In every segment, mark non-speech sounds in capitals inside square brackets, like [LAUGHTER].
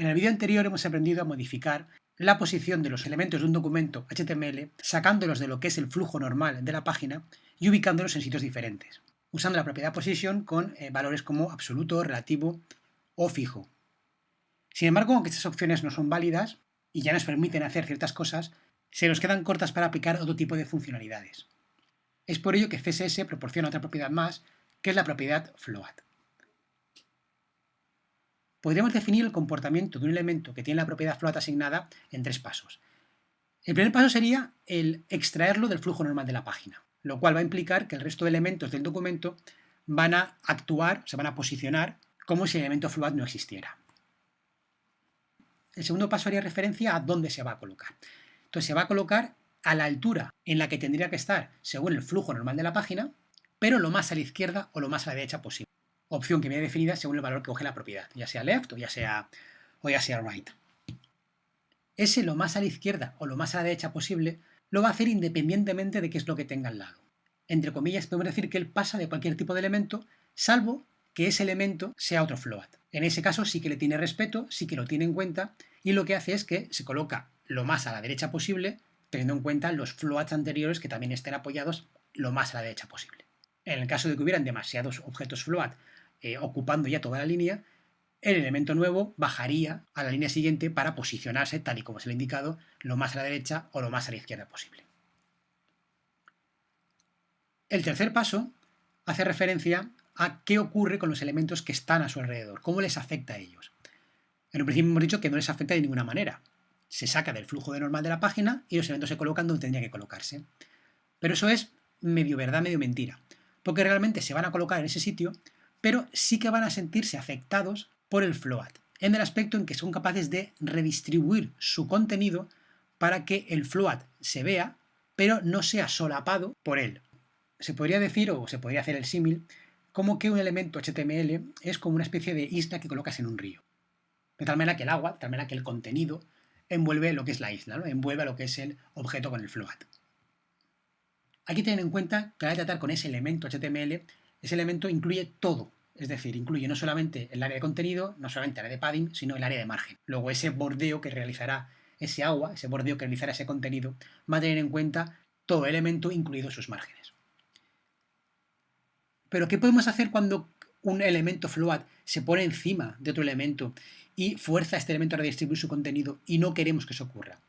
En el vídeo anterior hemos aprendido a modificar la posición de los elementos de un documento HTML sacándolos de lo que es el flujo normal de la página y ubicándolos en sitios diferentes, usando la propiedad position con eh, valores como absoluto, relativo o fijo. Sin embargo, aunque estas opciones no son válidas y ya nos permiten hacer ciertas cosas, se nos quedan cortas para aplicar otro tipo de funcionalidades. Es por ello que CSS proporciona otra propiedad más, que es la propiedad float. Podríamos definir el comportamiento de un elemento que tiene la propiedad float asignada en tres pasos. El primer paso sería el extraerlo del flujo normal de la página, lo cual va a implicar que el resto de elementos del documento van a actuar, se van a posicionar como si el elemento float no existiera. El segundo paso haría referencia a dónde se va a colocar. Entonces se va a colocar a la altura en la que tendría que estar según el flujo normal de la página, pero lo más a la izquierda o lo más a la derecha posible. Opción que viene definida según el valor que coge la propiedad, ya sea left o ya sea, o ya sea right. Ese lo más a la izquierda o lo más a la derecha posible lo va a hacer independientemente de qué es lo que tenga al lado. Entre comillas, podemos decir que él pasa de cualquier tipo de elemento, salvo que ese elemento sea otro float. En ese caso sí que le tiene respeto, sí que lo tiene en cuenta, y lo que hace es que se coloca lo más a la derecha posible, teniendo en cuenta los floats anteriores que también estén apoyados lo más a la derecha posible. En el caso de que hubieran demasiados objetos float eh, ocupando ya toda la línea, el elemento nuevo bajaría a la línea siguiente para posicionarse, tal y como se le ha indicado, lo más a la derecha o lo más a la izquierda posible. El tercer paso hace referencia a qué ocurre con los elementos que están a su alrededor, cómo les afecta a ellos. En un principio hemos dicho que no les afecta de ninguna manera. Se saca del flujo de normal de la página y los elementos se colocan donde tendrían que colocarse. Pero eso es medio verdad, medio mentira, porque realmente se van a colocar en ese sitio, pero sí que van a sentirse afectados por el float, en el aspecto en que son capaces de redistribuir su contenido para que el float se vea, pero no sea solapado por él. Se podría decir, o se podría hacer el símil, como que un elemento HTML es como una especie de isla que colocas en un río. De tal manera que el agua, de tal manera que el contenido envuelve lo que es la isla, ¿no? envuelve lo que es el objeto con el float. Hay que tener en cuenta que al tratar con ese elemento HTML, ese elemento incluye todo, es decir, incluye no solamente el área de contenido, no solamente el área de padding, sino el área de margen. Luego ese bordeo que realizará ese agua, ese bordeo que realizará ese contenido, va a tener en cuenta todo elemento, incluidos sus márgenes. Pero ¿qué podemos hacer cuando un elemento float se pone encima de otro elemento y fuerza a este elemento a redistribuir su contenido y no queremos que eso ocurra?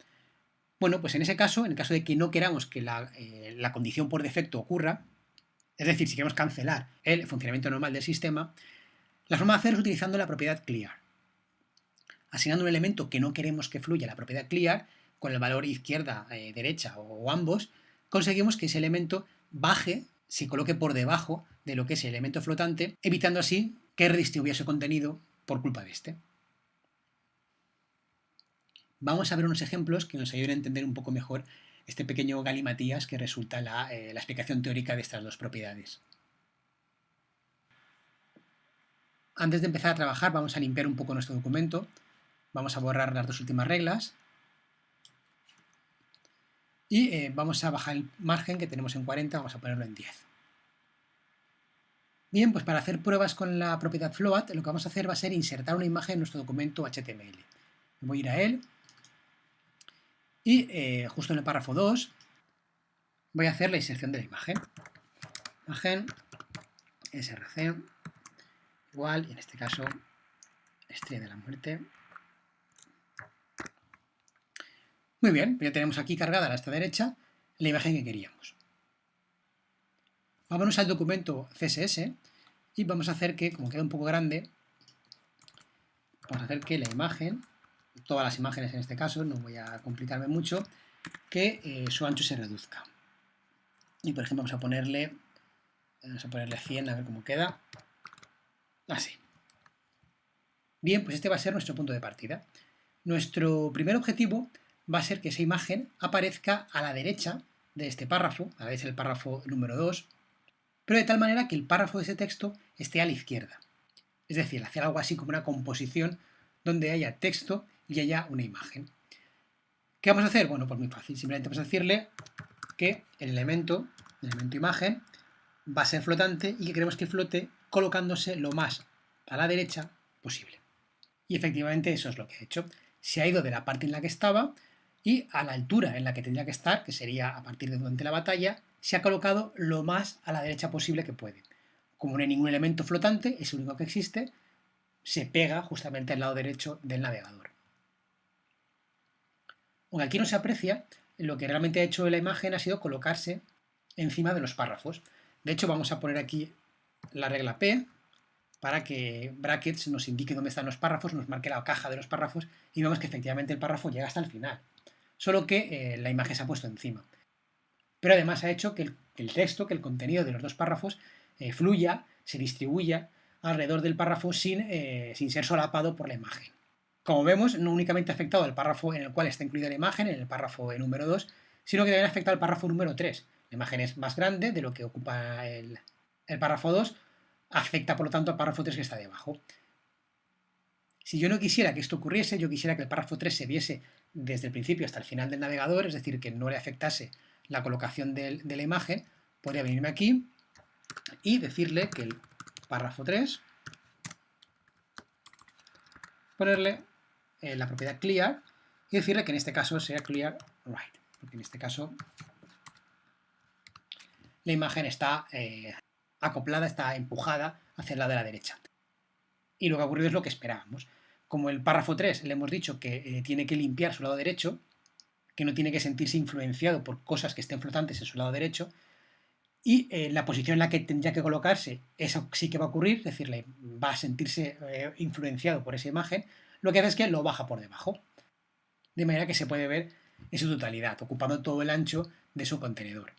Bueno, pues en ese caso, en el caso de que no queramos que la, eh, la condición por defecto ocurra, es decir, si queremos cancelar el funcionamiento normal del sistema, la forma de hacer es utilizando la propiedad clear. Asignando un elemento que no queremos que fluya, la propiedad clear, con el valor izquierda, eh, derecha o ambos, conseguimos que ese elemento baje se coloque por debajo de lo que es el elemento flotante, evitando así que redistribuya su contenido por culpa de este. Vamos a ver unos ejemplos que nos ayuden a entender un poco mejor este pequeño galimatías que resulta la, eh, la explicación teórica de estas dos propiedades. Antes de empezar a trabajar vamos a limpiar un poco nuestro documento, vamos a borrar las dos últimas reglas y eh, vamos a bajar el margen que tenemos en 40, vamos a ponerlo en 10. Bien, pues para hacer pruebas con la propiedad float, lo que vamos a hacer va a ser insertar una imagen en nuestro documento HTML. Voy a ir a él y eh, justo en el párrafo 2 voy a hacer la inserción de la imagen. Imagen src igual, y en este caso estrella de la muerte Muy bien, ya tenemos aquí cargada a esta derecha la imagen que queríamos. Vámonos al documento CSS y vamos a hacer que, como queda un poco grande, vamos a hacer que la imagen, todas las imágenes en este caso, no voy a complicarme mucho, que eh, su ancho se reduzca. Y por ejemplo vamos a ponerle, vamos a ponerle 100 a ver cómo queda. Así. Bien, pues este va a ser nuestro punto de partida. Nuestro primer objetivo va a ser que esa imagen aparezca a la derecha de este párrafo, a la derecha del párrafo número 2, pero de tal manera que el párrafo de ese texto esté a la izquierda. Es decir, hacer algo así como una composición donde haya texto y haya una imagen. ¿Qué vamos a hacer? Bueno, pues muy fácil. Simplemente vamos a decirle que el elemento, el elemento imagen, va a ser flotante y que queremos que flote colocándose lo más a la derecha posible. Y efectivamente eso es lo que ha hecho. Se ha ido de la parte en la que estaba y a la altura en la que tendría que estar, que sería a partir de durante la batalla, se ha colocado lo más a la derecha posible que puede. Como no hay ningún elemento flotante, es el único que existe, se pega justamente al lado derecho del navegador. Aunque aquí no se aprecia, lo que realmente ha hecho la imagen ha sido colocarse encima de los párrafos. De hecho, vamos a poner aquí la regla P para que brackets nos indique dónde están los párrafos, nos marque la caja de los párrafos y vemos que efectivamente el párrafo llega hasta el final. Solo que eh, la imagen se ha puesto encima. Pero además ha hecho que el, texto, que el contenido de los dos párrafos eh, fluya, se distribuya alrededor del párrafo sin, eh, sin ser solapado por la imagen. Como vemos, no únicamente ha afectado al párrafo en el cual está incluida la imagen, en el párrafo número 2, sino que también ha afectado al párrafo número 3. La imagen es más grande de lo que ocupa el, el párrafo 2, afecta por lo tanto al párrafo 3 que está debajo. Si yo no quisiera que esto ocurriese, yo quisiera que el párrafo 3 se viese desde el principio hasta el final del navegador, es decir, que no le afectase la colocación de, la imagen, podría venirme aquí y decirle que el párrafo 3, ponerle eh, la propiedad clear y decirle que en este caso sea clear right, porque en este caso la imagen está eh, acoplada, está empujada hacia el lado de la derecha. Y lo que ha ocurrido es lo que esperábamos. Como el párrafo 3 le hemos dicho que eh, tiene que limpiar su lado derecho, que no tiene que sentirse influenciado por cosas que estén flotantes en su lado derecho, y la posición en la que tendría que colocarse, eso sí que va a ocurrir, es decir, va a sentirse influenciado por esa imagen, lo que hace es que lo baja por debajo, de manera que se puede ver en su totalidad, ocupando todo el ancho de su contenedor.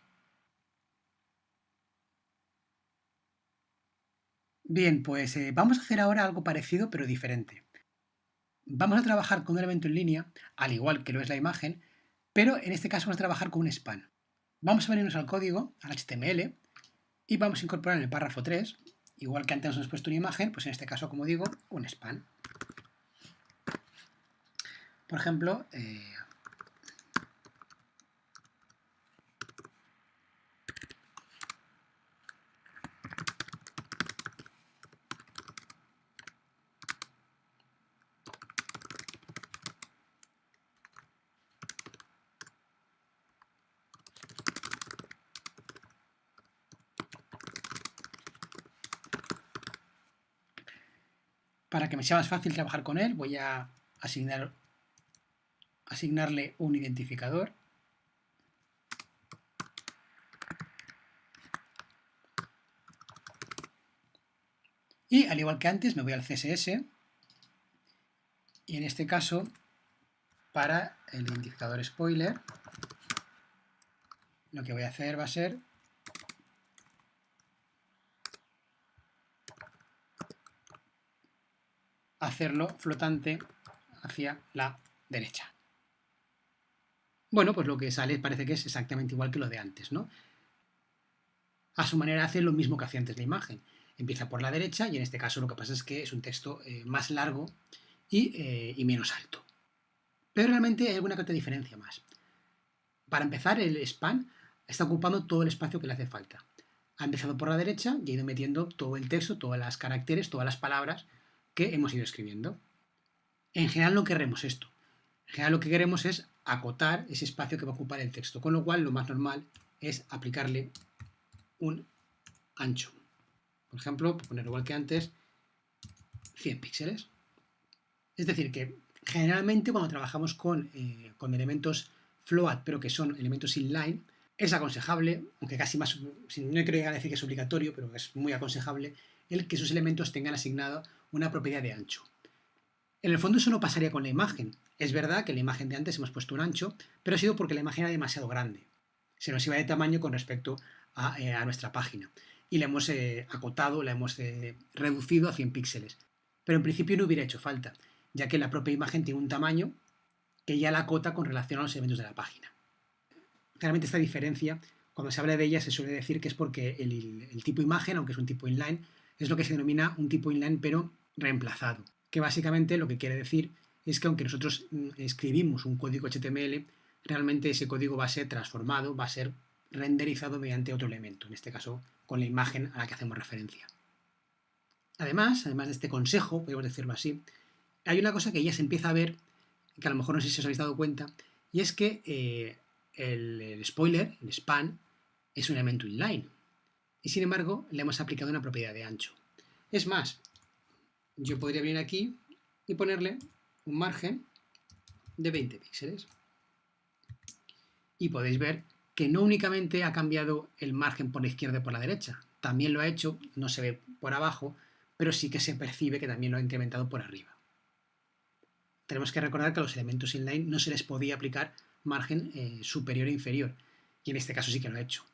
Bien, pues eh, vamos a hacer ahora algo parecido pero diferente. Vamos a trabajar con un elemento en línea, al igual que lo es la imagen, pero en este caso vamos a trabajar con un span. Vamos a venirnos al código, al HTML, y vamos a incorporar en el párrafo 3, igual que antes nos hemos puesto una imagen, pues en este caso, como digo, un span. Por ejemplo, eh, Para que me sea más fácil trabajar con él, voy a asignar, asignarle un identificador. Y al igual que antes, me voy al CSS. Y en este caso, para el identificador spoiler, lo que voy a hacer va a ser hacerlo flotante hacia la derecha. Bueno, pues lo que sale parece que es exactamente igual que lo de antes, ¿no? A su manera hace lo mismo que hacía antes la imagen. Empieza por la derecha y en este caso lo que pasa es que es un texto eh, más largo eh, y, menos alto. Pero realmente hay alguna que diferencia más. Para empezar, el span está ocupando todo el espacio que le hace falta. Ha empezado por la derecha y ha ido metiendo todo el texto, todas las caracteres, todas las palabras que hemos ido escribiendo. En general no queremos esto. En general lo que queremos es acotar ese espacio que va a ocupar el texto, con lo cual lo más normal es aplicarle un ancho. Por ejemplo, poner igual que antes, 100 píxeles. Es decir, que generalmente cuando trabajamos con, eh, con elementos float, pero que son elementos inline, es aconsejable, aunque casi más, no creo decir que es obligatorio, pero es muy aconsejable, el que esos elementos tengan asignado una propiedad de ancho. En el fondo eso no pasaría con la imagen. Es verdad que la imagen de antes hemos puesto un ancho, pero ha sido porque la imagen era demasiado grande. Se nos iba de tamaño con respecto a, eh, nuestra página. Y la hemos eh, acotado, la hemos eh, reducido a 100 píxeles. Pero en principio no hubiera hecho falta, ya que la propia imagen tiene un tamaño que ya la acota con relación a los elementos de la página. Claramente esta diferencia, cuando se habla de ella, se suele decir que es porque el tipo imagen, aunque es un tipo inline, es lo que se denomina un tipo inline, pero reemplazado, que básicamente lo que quiere decir es que aunque nosotros mm, escribimos un código HTML, realmente ese código va a ser transformado, va a ser renderizado mediante otro elemento, en este caso con la imagen a la que hacemos referencia. Además, además de este consejo, podemos decirlo así, hay una cosa que ya se empieza a ver, que a lo mejor no sé si os habéis dado cuenta, y es que eh, el, spoiler, el span, es un elemento inline. Y sin embargo, le hemos aplicado una propiedad de ancho. Es más, yo podría venir aquí y ponerle un margen de 20 píxeles. Y podéis ver que no únicamente ha cambiado el margen por la izquierda y por la derecha, también lo ha hecho, no se ve por abajo, pero sí que se percibe que también lo ha incrementado por arriba. Tenemos que recordar que a los elementos inline no se les podía aplicar margen eh, superior e inferior, y en este caso sí que lo ha hecho.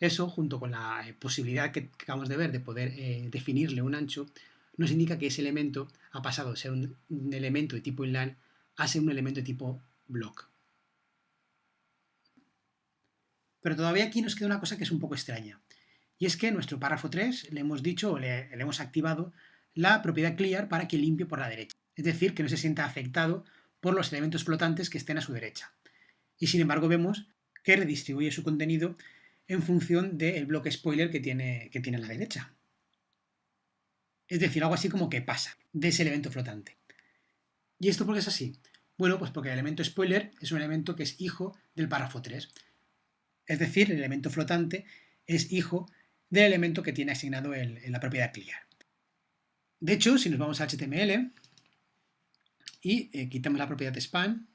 Eso, junto con la eh, posibilidad que acabamos de ver de poder eh, definirle un ancho, nos indica que ese elemento ha pasado de ser un, elemento de tipo inline a ser un elemento de tipo block. Pero todavía aquí nos queda una cosa que es un poco extraña. Y es que en nuestro párrafo 3 le hemos dicho o le, hemos activado la propiedad clear para que limpie por la derecha. Es decir, que no se sienta afectado por los elementos flotantes que estén a su derecha. Y sin embargo vemos que redistribuye su contenido en función del bloque spoiler que tiene, que tiene a la derecha. Es decir, algo así como que pasa de ese elemento flotante. ¿Y esto por qué es así? Bueno, pues porque el elemento spoiler es un elemento que es hijo del párrafo 3. Es decir, el elemento flotante es hijo del elemento que tiene asignado la propiedad clear. De hecho, si nos vamos a HTML y eh, quitamos la propiedad de span,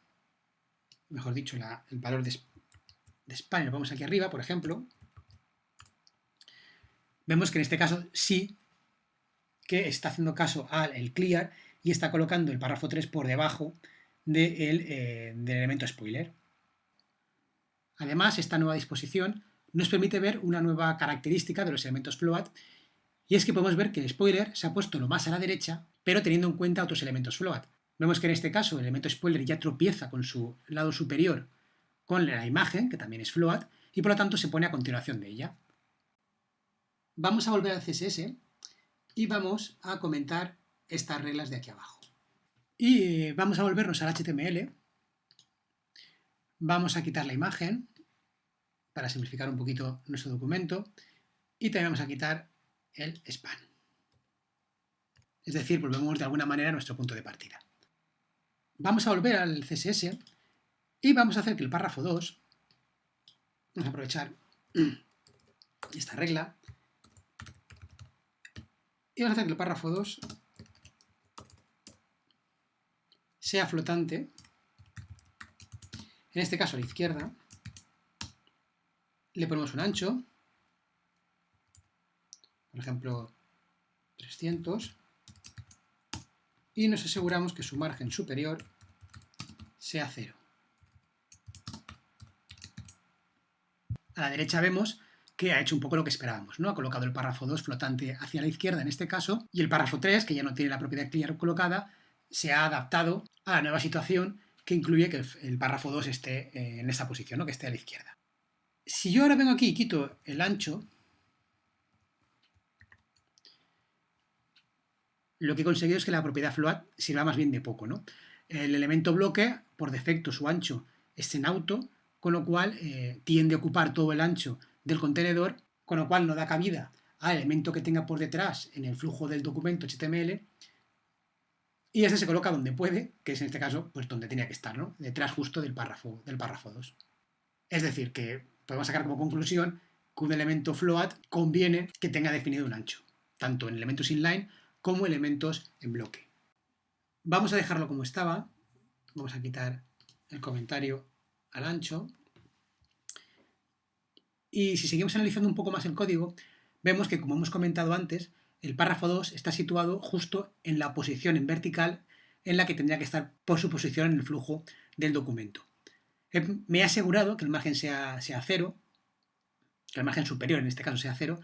mejor dicho, el valor de, span, y lo vamos aquí arriba, por ejemplo, vemos que en este caso sí que está haciendo caso al clear y está colocando el párrafo 3 por debajo eh, del elemento spoiler. Además, esta nueva disposición nos permite ver una nueva característica de los elementos float, y es que podemos ver que el spoiler se ha puesto lo más a la derecha, pero teniendo en cuenta otros elementos float. Vemos que en este caso el elemento spoiler ya tropieza con su lado superior con la imagen, que también es float, y por lo tanto se pone a continuación de ella. Vamos a volver al CSS y vamos a comentar estas reglas de aquí abajo. Y vamos a volvernos al HTML, vamos a quitar la imagen, para simplificar un poquito nuestro documento y también vamos a quitar el span. Es decir, volvemos de alguna manera a nuestro punto de partida. Vamos a volver al CSS y vamos a hacer que el párrafo 2, vamos a aprovechar [CLEARS THROAT] esta regla, y vamos a hacer que el párrafo 2 sea flotante, en este caso a la izquierda, le ponemos un ancho, por ejemplo 300, y nos aseguramos que su margen superior sea cero. A la derecha vemos que ha hecho un poco lo que esperábamos, ¿no? Ha colocado el párrafo 2 flotante hacia la izquierda en este caso, y el párrafo 3, que ya no tiene la propiedad clear colocada, se ha adaptado a la nueva situación que incluye que el párrafo 2 esté eh, en esa posición, ¿no? que esté a la izquierda si yo ahora vengo aquí y quito el ancho, lo que he conseguido es que la propiedad float sirva más bien de poco, ¿no? El elemento bloque, por defecto, su ancho es en auto, con lo cual eh, tiende a ocupar todo el ancho del contenedor, con lo cual no da cabida al elemento que tenga por detrás en el flujo del documento HTML, y este se coloca donde puede, que es en este caso, pues donde tenía que estar, ¿no? Detrás justo del párrafo, del párrafo 2. Es decir, que podemos sacar como conclusión que un elemento float conviene que tenga definido un ancho, tanto en elementos inline como elementos en bloque. Vamos a dejarlo como estaba, vamos a quitar el comentario al ancho, y si seguimos analizando un poco más el código, vemos que, como hemos comentado antes, el párrafo 2 está situado justo en la posición en vertical en la que tendría que estar por su posición en el flujo del documento me he asegurado que el margen sea, sea cero, que el margen superior en este caso sea cero,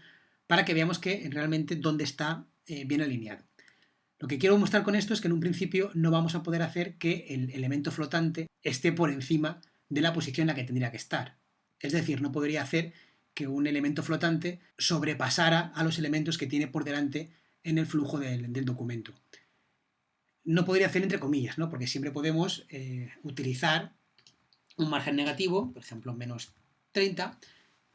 para que veamos que realmente dónde está eh, bien alineado. Lo que quiero mostrar con esto es que en un principio no vamos a poder hacer que el elemento flotante esté por encima de la posición en la que tendría que estar. Es decir, no podría hacer que un elemento flotante sobrepasara a los elementos que tiene por delante en el flujo del, documento. No podría hacer entre comillas, ¿no? porque siempre podemos eh, utilizar un margen negativo, por ejemplo menos 30,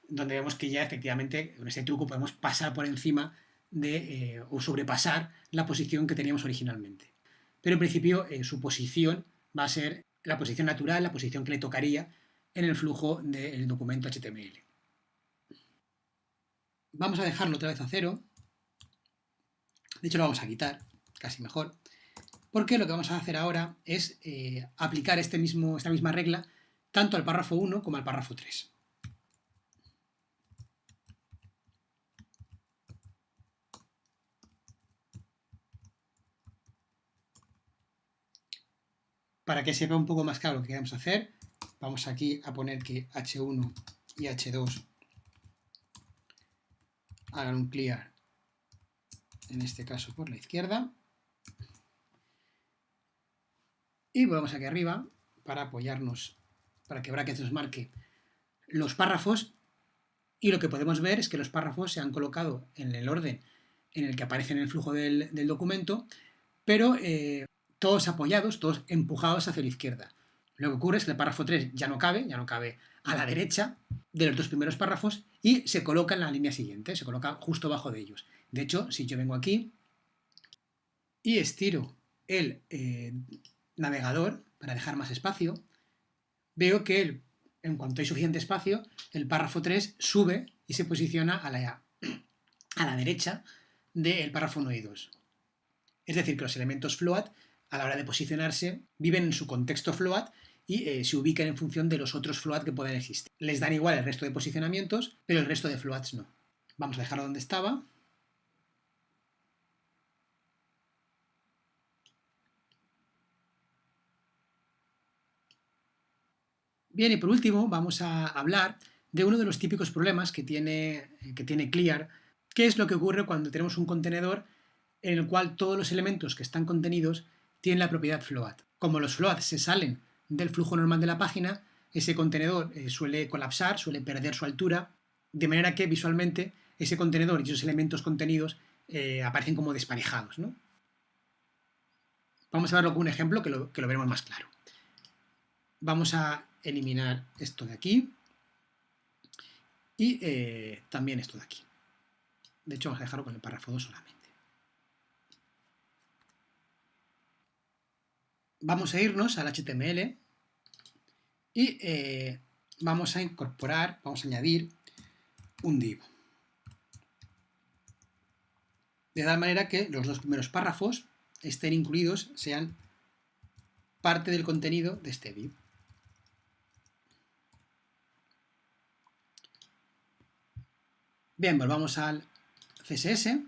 donde vemos que ya efectivamente con este truco podemos pasar por encima de, eh, o sobrepasar la posición que teníamos originalmente. pero en principio eh, su posición va a ser la posición natural, la posición que le tocaría en el flujo del documento HTML. Vamos a dejarlo otra vez a cero. De hecho, lo vamos a quitar, casi mejor. Porque lo que vamos a hacer ahora es eh, aplicar este mismo, esta misma regla tanto al párrafo 1 como al párrafo 3. Para que sepa un poco más claro lo que queremos hacer, vamos aquí a poner que H1 y H2 hagan un clear, en este caso por la izquierda. Y volvemos aquí arriba para apoyarnos, para que Brackets nos marque los párrafos. Y lo que podemos ver es que los párrafos se han colocado en el orden en el que aparecen en el flujo del, documento, pero eh, todos apoyados, todos empujados hacia la izquierda. Lo que ocurre es que el párrafo 3 ya no cabe, ya no cabe a la derecha de los dos primeros párrafos y se coloca en la línea siguiente, se coloca justo abajo de ellos. De hecho, si yo vengo aquí y estiro el eh, navegador para dejar más espacio, veo que en cuanto hay suficiente espacio, el párrafo 3 sube y se posiciona a la, a la derecha del párrafo 1 y 2. Es decir, que los elementos float a la hora de posicionarse, viven en su contexto float y eh, se ubican en función de los otros float que pueden existir. Les dan igual el resto de posicionamientos, pero el resto de floats no. Vamos a dejarlo donde estaba. Bien, y por último vamos a hablar de uno de los típicos problemas que tiene, que tiene Clear, que es lo que ocurre cuando tenemos un contenedor en el cual todos los elementos que están contenidos tiene la propiedad float. Como los floats se salen del flujo normal de la página, ese contenedor eh, suele colapsar, suele perder su altura, de manera que visualmente ese contenedor y esos elementos contenidos eh, aparecen como desparejados. Vamos a verlo con un ejemplo que lo, que lo veremos más claro. Vamos a eliminar esto de aquí y eh, también esto de aquí. De hecho, vamos a dejarlo con el párrafo 2 solamente. Vamos a irnos al HTML y eh, vamos a incorporar, vamos a añadir un div. De tal manera que los dos primeros párrafos estén incluidos, sean parte del contenido de este div. Bien, volvamos al CSS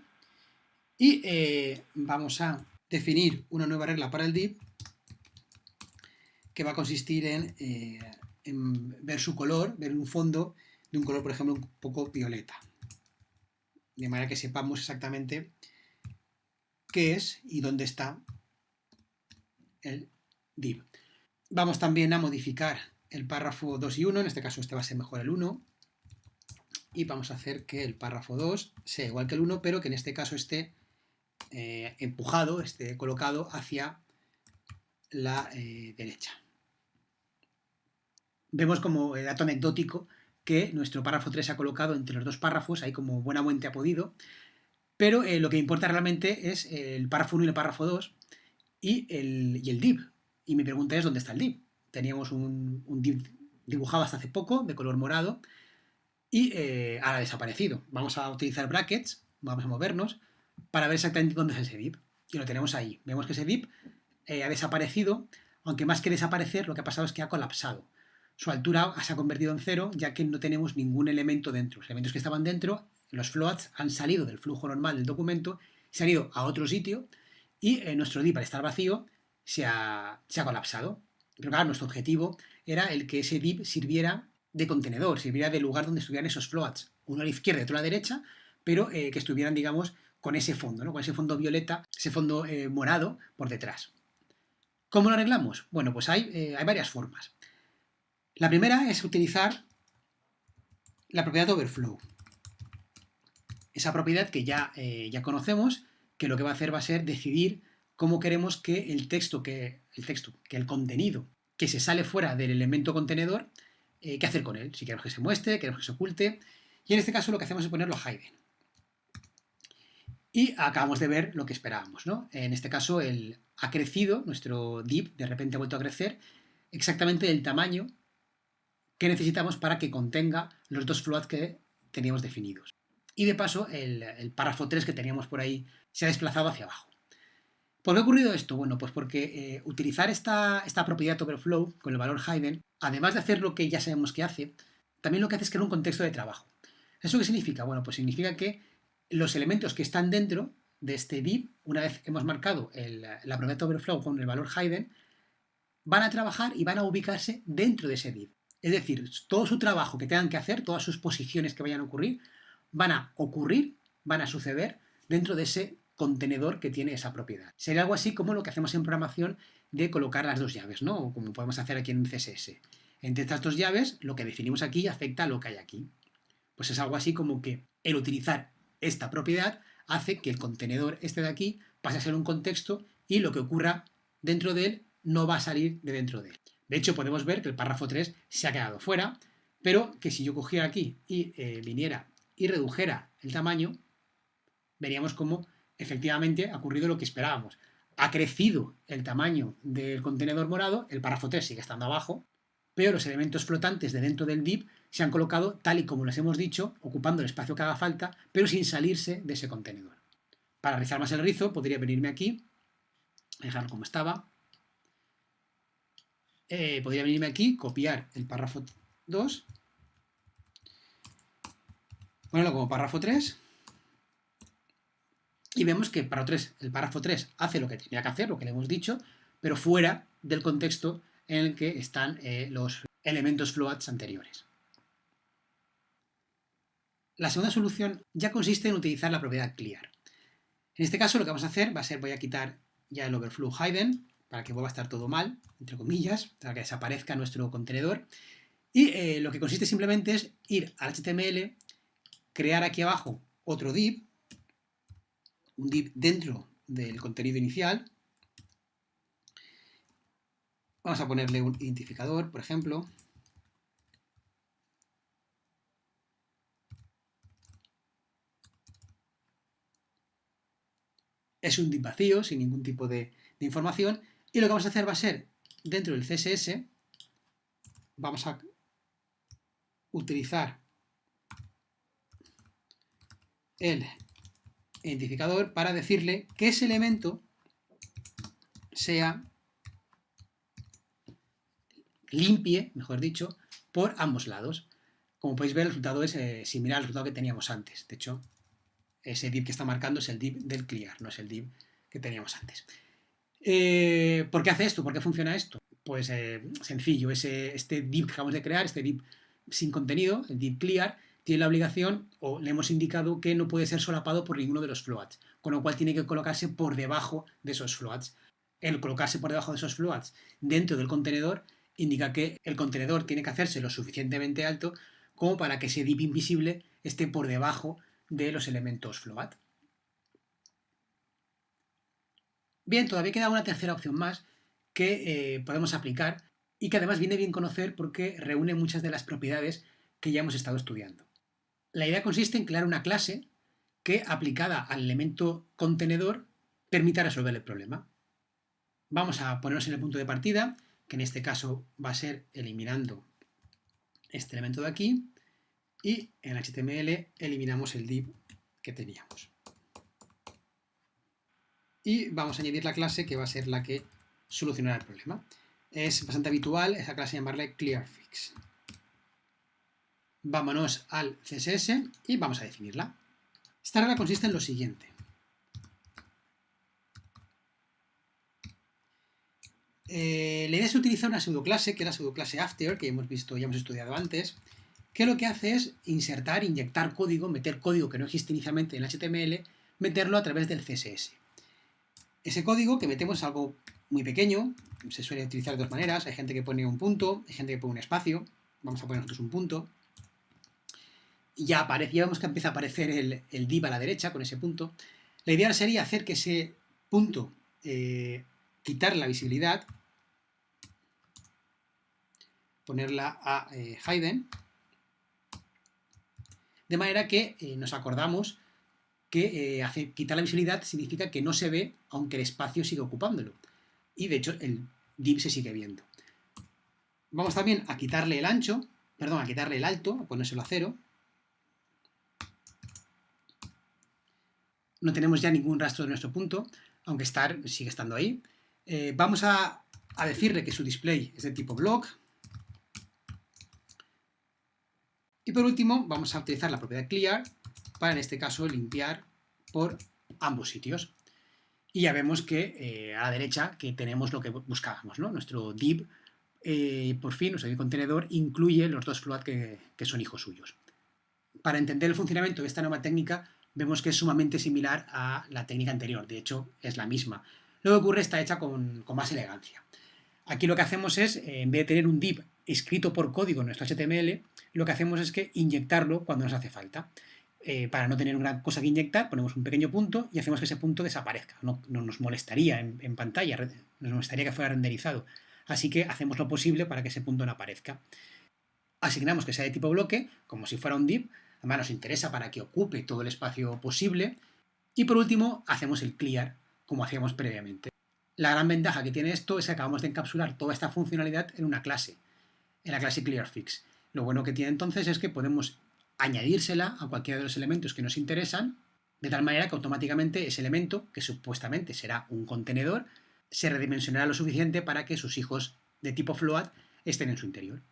y eh, vamos a definir una nueva regla para el div que va a consistir eh, en, ver su color, ver un fondo de un color, por ejemplo, un poco violeta. De manera que sepamos exactamente qué es y dónde está el div. Vamos también a modificar el párrafo 2 y 1, en este caso este va a ser mejor el 1, y vamos a hacer que el párrafo 2 sea igual que el 1, pero que en este caso esté eh, empujado, esté colocado hacia la eh, derecha vemos como dato anecdótico que nuestro párrafo 3 se ha colocado entre los dos párrafos, ahí como buenamente ha podido, pero eh, lo que importa realmente es el párrafo 1 y el párrafo 2 y el, el div. Y mi pregunta es, ¿dónde está el div? Teníamos un, div dibujado hasta hace poco, de color morado, y eh, ha desaparecido. Vamos a utilizar brackets, vamos a movernos, para ver exactamente dónde es ese div. Y lo tenemos ahí. Vemos que ese div eh, ha desaparecido, aunque más que desaparecer, lo que ha pasado es que ha colapsado su altura se ha convertido en cero ya que no tenemos ningún elemento dentro. Los elementos que estaban dentro, los floats, han salido del flujo normal del documento, se han ido a otro sitio y eh, nuestro div, al estar vacío, se ha, colapsado. Pero claro, nuestro objetivo era el que ese div sirviera de contenedor, sirviera de lugar donde estuvieran esos floats, uno a la izquierda y otro a la derecha, pero eh, que estuvieran, digamos, con ese fondo, ¿no? con ese fondo violeta, ese fondo eh, morado por detrás. ¿Cómo lo arreglamos? Bueno, pues hay, hay varias formas. La primera es utilizar la propiedad overflow. Esa propiedad que ya, eh, ya conocemos, que lo que va a hacer va a ser decidir cómo queremos que el texto, que el texto, que el contenido que se sale fuera del elemento contenedor, eh, qué hacer con él. Si queremos que se muestre, queremos que se oculte. Y en este caso lo que hacemos es ponerlo hidden. Y acabamos de ver lo que esperábamos, ¿no? En este caso, el, ha crecido, nuestro div de repente ha vuelto a crecer, exactamente del tamaño que necesitamos para que contenga los dos floats que teníamos definidos. Y de paso, el, párrafo 3 que teníamos por ahí se ha desplazado hacia abajo. ¿Por qué ha ocurrido esto? Bueno, pues porque eh, utilizar esta, esta, propiedad overflow con el valor hidden, además de hacer lo que ya sabemos que hace, también lo que hace es crear un contexto de trabajo. ¿Eso qué significa? Bueno, pues significa que los elementos que están dentro de este div, una vez hemos marcado la propiedad overflow con el valor hidden, van a trabajar y van a ubicarse dentro de ese div. Es decir, todo su trabajo que tengan que hacer, todas sus posiciones que vayan a ocurrir, van a ocurrir, van a suceder dentro de ese contenedor que tiene esa propiedad. Sería algo así como lo que hacemos en programación de colocar las dos llaves, ¿no? O como podemos hacer aquí en CSS. Entre estas dos llaves, lo que definimos aquí afecta a lo que hay aquí. Pues es algo así como que el utilizar esta propiedad hace que el contenedor este de aquí pase a ser un contexto y lo que ocurra dentro de él no va a salir de dentro de él. De hecho, podemos ver que el párrafo 3 se ha quedado fuera, pero que si yo cogiera aquí y eh, viniera y redujera el tamaño, veríamos cómo efectivamente ha ocurrido lo que esperábamos. Ha crecido el tamaño del contenedor morado, el párrafo 3 sigue estando abajo, pero los elementos flotantes de dentro del div se han colocado tal y como les hemos dicho, ocupando el espacio que haga falta, pero sin salirse de ese contenedor. Para rizar más el rizo, podría venirme aquí, dejarlo como estaba, eh, podría venirme aquí, copiar el párrafo 2, ponerlo como párrafo 3, y vemos que para 3, el párrafo 3 hace lo que tenía que hacer, lo que le hemos dicho, pero fuera del contexto en el que están eh, los elementos floats anteriores. La segunda solución ya consiste en utilizar la propiedad clear. En este caso lo que vamos a hacer va a ser, voy a quitar ya el overflow hidden, para que vuelva a estar todo mal, entre comillas, para que desaparezca nuestro contenedor. Y eh, lo que consiste simplemente es ir al HTML, crear aquí abajo otro div, un div dentro del contenido inicial, Vamos a ponerle un identificador, por ejemplo. Es un div vacío, sin ningún tipo de, información. Y lo que vamos a hacer va a ser, dentro del CSS, vamos a utilizar el identificador para decirle que ese elemento sea limpie, mejor dicho, por ambos lados. Como podéis ver, el resultado es eh, similar al resultado que teníamos antes. De hecho, ese div que está marcando es el div del clear, no es el div que teníamos antes. Eh, ¿Por qué hace esto? ¿Por qué funciona esto? Pues eh, sencillo, ese, este div que acabamos de crear, este div sin contenido, el div clear, tiene la obligación, o le hemos indicado que no puede ser solapado por ninguno de los floats, con lo cual tiene que colocarse por debajo de esos floats. El colocarse por debajo de esos floats dentro del contenedor indica que el contenedor tiene que hacerse lo suficientemente alto como para que ese div invisible esté por debajo de los elementos float. Bien, todavía queda una tercera opción más que eh, podemos aplicar y que además viene bien conocer porque reúne muchas de las propiedades que ya hemos estado estudiando. La idea consiste en crear una clase que, aplicada al elemento contenedor, permita resolver el problema. Vamos a ponernos en el punto de partida que en este caso va a ser eliminando este elemento de aquí y en HTML eliminamos el div que teníamos. Y vamos a añadir la clase que va a ser la que solucionará el problema. Es bastante habitual esa clase llamarle clearFix. Vámonos al CSS y vamos a definirla. Esta regla consiste en lo siguiente. Eh, la idea es utilizar una pseudoclase, que es la pseudoclase after, que hemos visto, ya hemos estudiado antes, que lo que hace es insertar, inyectar código, meter código que no existe inicialmente en HTML, meterlo a través del CSS. Ese código que metemos es algo muy pequeño, se suele utilizar de dos maneras, hay gente que pone un punto, hay gente que pone un espacio, vamos a poner nosotros un punto, y ya, aparece, ya vemos que empieza a aparecer el, div a la derecha con ese punto. La idea sería hacer que ese punto, eh, quitar la visibilidad, ponerla a eh, de manera que eh, nos acordamos que eh, quitar la visibilidad significa que no se ve aunque el espacio sigue ocupándolo. Y de hecho el div se sigue viendo. Vamos también a quitarle el ancho, perdón, a quitarle el alto, a ponérselo a cero. No tenemos ya ningún rastro de nuestro punto, aunque estar sigue estando ahí. Eh, vamos a, a decirle que su display es de tipo block. Y por último, vamos a utilizar la propiedad clear para en este caso limpiar por ambos sitios. Y ya vemos que eh, a la derecha que tenemos lo que buscábamos. Nuestro div, eh, por fin, nuestro contenedor, incluye los dos float que, son hijos suyos. Para entender el funcionamiento de esta nueva técnica, vemos que es sumamente similar a la técnica anterior, de hecho es la misma. Lo que ocurre está hecha con, más elegancia. Aquí lo que hacemos es, en vez de tener un div escrito por código en nuestro HTML, lo que hacemos es que inyectarlo cuando nos hace falta. Eh, para no tener una cosa que inyectar, ponemos un pequeño punto y hacemos que ese punto desaparezca. No, nos molestaría en, pantalla, nos molestaría que fuera renderizado. Así que hacemos lo posible para que ese punto no aparezca. Asignamos que sea de tipo bloque, como si fuera un div, además nos interesa para que ocupe todo el espacio posible. Y por último, hacemos el clear, como hacíamos previamente. La gran ventaja que tiene esto es que acabamos de encapsular toda esta funcionalidad en una clase, en la clase ClearFix. Lo bueno que tiene entonces es que podemos añadírsela a cualquiera de los elementos que nos interesan, de tal manera que automáticamente ese elemento, que supuestamente será un contenedor, se redimensionará lo suficiente para que sus hijos de tipo float estén en su interior.